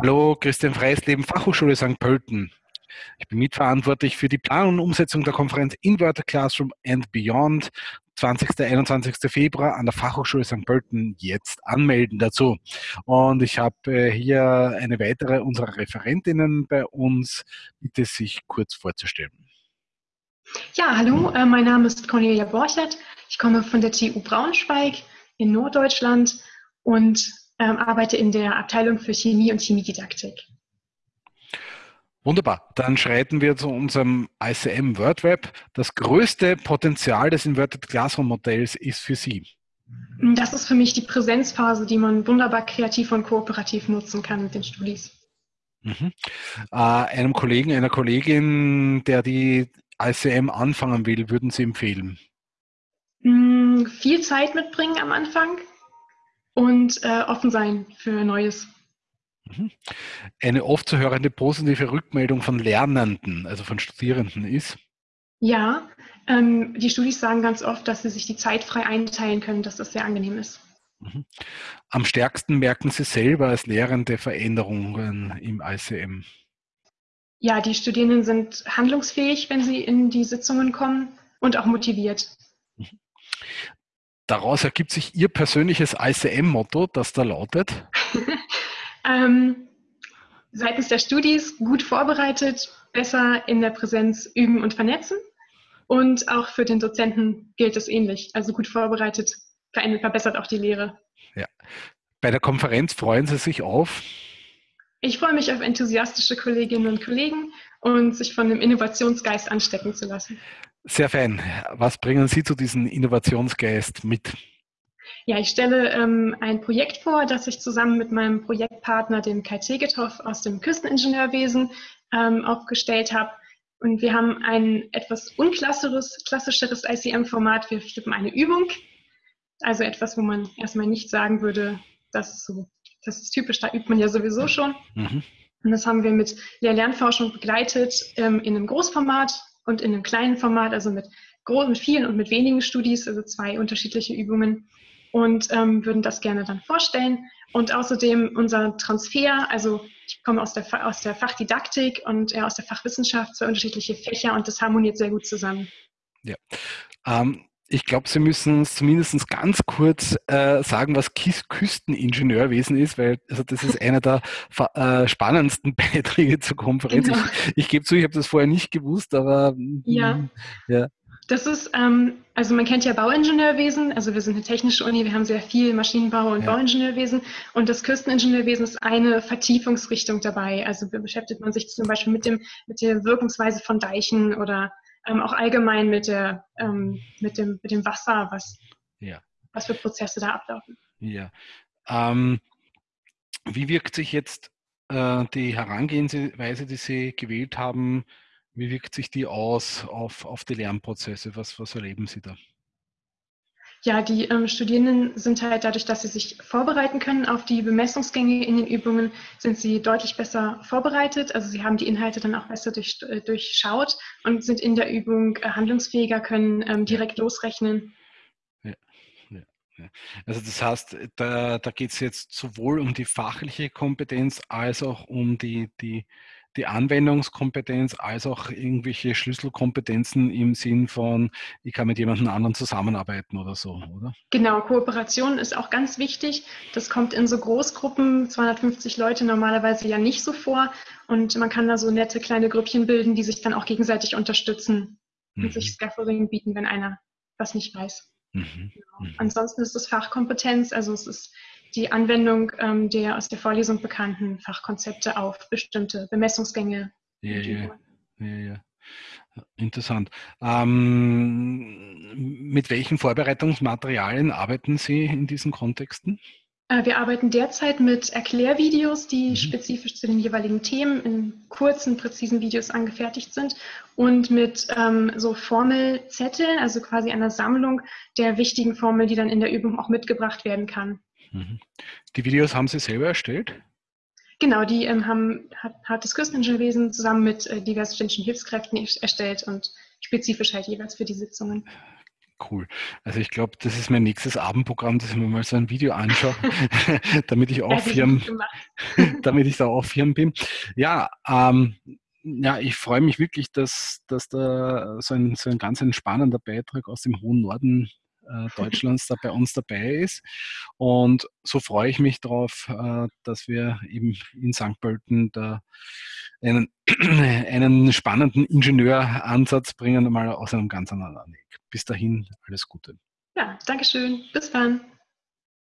Hallo, Christian Freisleben, Fachhochschule St. Pölten. Ich bin mitverantwortlich für die Planung und Umsetzung der Konferenz Inverted Classroom and Beyond 20. 21. Februar an der Fachhochschule St. Pölten jetzt anmelden dazu. Und ich habe äh, hier eine weitere unserer Referentinnen bei uns. Bitte sich kurz vorzustellen. Ja, hallo, äh, mein Name ist Cornelia Borchert. Ich komme von der TU Braunschweig in Norddeutschland und ähm, arbeite in der Abteilung für Chemie und Chemiedidaktik. Wunderbar. Dann schreiten wir zu unserem ICM WordWeb. Das größte Potenzial des Inverted Classroom Modells ist für Sie. Das ist für mich die Präsenzphase, die man wunderbar kreativ und kooperativ nutzen kann mit den Studis. Mhm. Äh, einem Kollegen, einer Kollegin, der die ICM anfangen will, würden Sie empfehlen? Mm, viel Zeit mitbringen am Anfang und äh, offen sein für Neues. Mhm. Eine oft zu hörende positive Rückmeldung von Lernenden, also von Studierenden ist? Ja, ähm, die Studis sagen ganz oft, dass sie sich die Zeit frei einteilen können, dass das sehr angenehm ist. Mhm. Am stärksten merken Sie selber als Lehrende Veränderungen im ICM? Ja, die Studierenden sind handlungsfähig, wenn sie in die Sitzungen kommen und auch motiviert. Daraus ergibt sich Ihr persönliches ICM-Motto, das da lautet? ähm, seitens der Studis gut vorbereitet, besser in der Präsenz üben und vernetzen. Und auch für den Dozenten gilt es ähnlich. Also gut vorbereitet verbessert auch die Lehre. Ja. Bei der Konferenz freuen Sie sich auf? Ich freue mich auf enthusiastische Kolleginnen und Kollegen und sich von dem Innovationsgeist anstecken zu lassen. Sehr fein. Was bringen Sie zu diesem Innovationsgeist mit? Ja, ich stelle ähm, ein Projekt vor, das ich zusammen mit meinem Projektpartner, dem Kai Tegethoff aus dem Küsteningenieurwesen, ähm, aufgestellt habe. Und wir haben ein etwas unklassischeres klassischeres ICM-Format. Wir flippen eine Übung, also etwas, wo man erstmal nicht sagen würde, das ist so, das ist typisch, da übt man ja sowieso schon. Mhm. Und das haben wir mit Lehr-Lernforschung begleitet ähm, in einem Großformat, und in einem kleinen Format, also mit, großen, mit vielen und mit wenigen Studis, also zwei unterschiedliche Übungen und ähm, würden das gerne dann vorstellen. Und außerdem unser Transfer, also ich komme aus der, aus der Fachdidaktik und er aus der Fachwissenschaft, zwei unterschiedliche Fächer und das harmoniert sehr gut zusammen. Ja. Ähm, ich glaube, Sie müssen zumindest ganz kurz äh, sagen, was Küsteningenieurwesen ist, weil also das ist einer der äh, spannendsten Beiträge zur Konferenz. Genau. Ich, ich gebe zu, ich habe das vorher nicht gewusst, aber ja. Mm, ja. Das ist, ähm, also man kennt ja Bauingenieurwesen, also wir sind eine technische Uni, wir haben sehr viel Maschinenbau und ja. Bauingenieurwesen und das Küsteningenieurwesen ist eine Vertiefungsrichtung dabei. Also beschäftigt man sich zum Beispiel mit, dem, mit der Wirkungsweise von Deichen oder ähm, auch allgemein mit, der, ähm, mit, dem, mit dem Wasser, was, ja. was für Prozesse da ablaufen. Ja. Ähm, wie wirkt sich jetzt äh, die Herangehensweise, die Sie gewählt haben, wie wirkt sich die aus auf, auf die Lernprozesse? Was, was erleben Sie da? Ja, die ähm, Studierenden sind halt dadurch, dass sie sich vorbereiten können auf die Bemessungsgänge in den Übungen, sind sie deutlich besser vorbereitet. Also sie haben die Inhalte dann auch besser durch, äh, durchschaut und sind in der Übung äh, handlungsfähiger, können ähm, direkt losrechnen. Ja, ja, ja. Also das heißt, da, da geht es jetzt sowohl um die fachliche Kompetenz als auch um die, die die Anwendungskompetenz als auch irgendwelche Schlüsselkompetenzen im Sinn von, ich kann mit jemandem anderen zusammenarbeiten oder so, oder? Genau, Kooperation ist auch ganz wichtig. Das kommt in so Großgruppen, 250 Leute normalerweise ja nicht so vor. Und man kann da so nette kleine Grüppchen bilden, die sich dann auch gegenseitig unterstützen mhm. und sich Scaffolding bieten, wenn einer was nicht weiß. Mhm. Genau. Mhm. Ansonsten ist es Fachkompetenz, also es ist die Anwendung ähm, der aus der Vorlesung bekannten Fachkonzepte auf bestimmte Bemessungsgänge. Ja, ja, ja, ja. Interessant. Ähm, mit welchen Vorbereitungsmaterialien arbeiten Sie in diesen Kontexten? Äh, wir arbeiten derzeit mit Erklärvideos, die mhm. spezifisch zu den jeweiligen Themen in kurzen, präzisen Videos angefertigt sind und mit ähm, so Formelzetteln, also quasi einer Sammlung der wichtigen Formeln, die dann in der Übung auch mitgebracht werden kann. Mhm. Die Videos haben Sie selber erstellt? Genau, die ähm, haben, hat, hat das Küsteningenieurwesen zusammen mit äh, diversen ständischen Hilfskräften erstellt und spezifisch halt jeweils für die Sitzungen. Cool. Also ich glaube, das ist mein nächstes Abendprogramm, dass ich mir mal so ein Video anschaue, damit ich auch Firmen, damit ich da auch Firmen bin. Ja, ähm, ja, ich freue mich wirklich, dass, dass da so ein, so ein ganz entspannender Beitrag aus dem hohen Norden Deutschlands da bei uns dabei ist. Und so freue ich mich darauf, äh, dass wir eben in St. Pölten da einen, einen spannenden Ingenieuransatz bringen, mal aus einem ganz anderen Weg. Bis dahin, alles Gute. Ja, Dankeschön. Bis dann.